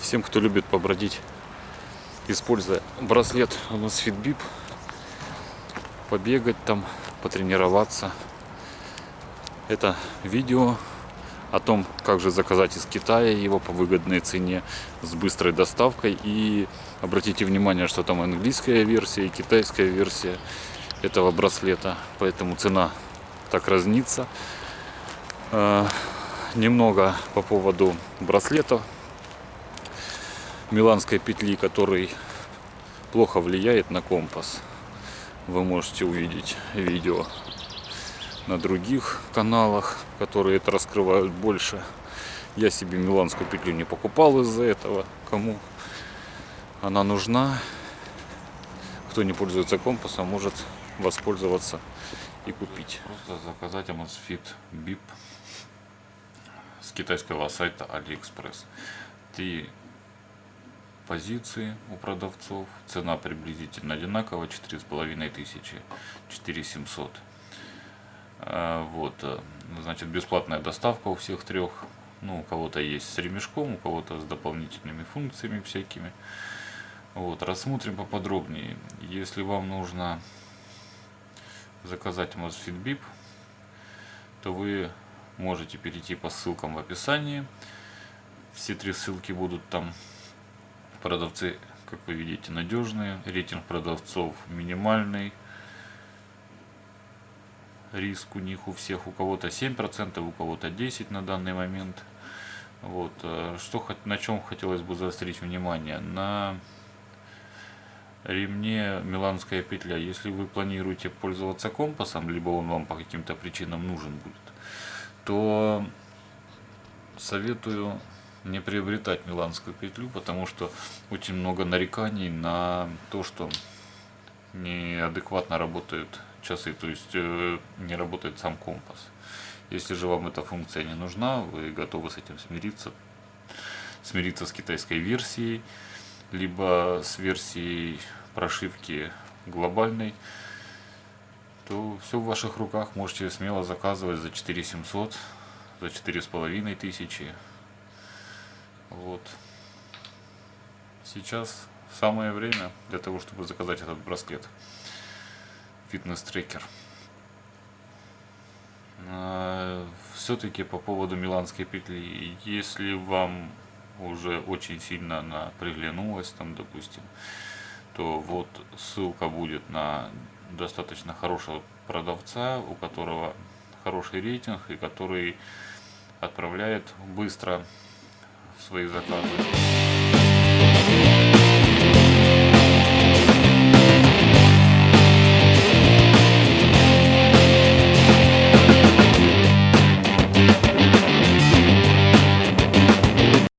Всем, кто любит побродить, используя браслет у нас Fitbip, побегать там, потренироваться. Это видео о том, как же заказать из Китая его по выгодной цене с быстрой доставкой. И обратите внимание, что там английская версия и китайская версия этого браслета, поэтому цена так разнится. Э, Немного по поводу браслетов миланской петли, который плохо влияет на компас. Вы можете увидеть видео на других каналах, которые это раскрывают больше. Я себе миланскую петлю не покупал из-за этого. Кому она нужна, кто не пользуется компасом, может воспользоваться и купить. Просто заказать Amazfit BIP с китайского сайта AliExpress. Три позиции у продавцов. Цена приблизительно одинаковая. одинакова, 4500, 4700 вот, э, значит, бесплатная доставка у всех трех. Ну, у кого-то есть с ремешком, у кого-то с дополнительными функциями всякими. Вот, рассмотрим поподробнее. Если вам нужно заказать Amazfit BIP, то вы можете перейти по ссылкам в описании. Все три ссылки будут там Продавцы, как вы видите, надежные. Рейтинг продавцов минимальный. Риск у них у всех, у кого-то 7%, у кого-то 10% на данный момент. Вот. Э, что, на чем хотелось бы заострить внимание? На ремне миланская петля. Если вы планируете пользоваться компасом, либо он вам по каким-то причинам нужен будет, то советую не приобретать миланскую петлю, потому что очень много нареканий на то, что неадекватно работают часы, то есть э, не работает сам компас. Если же вам эта функция не нужна, вы готовы с этим смириться, смириться с китайской версией, либо с версией прошивки глобальной, то все в ваших руках. Можете смело заказывать за 4700, за 4500 вот. Сейчас самое время для того, чтобы заказать этот браслет. Фитнес-трекер. А, Все-таки по поводу миланской петли. Если вам уже очень сильно она приглянулась, там, допустим, то вот ссылка будет на достаточно хорошего продавца, у которого хороший рейтинг и который отправляет быстро свои заказы.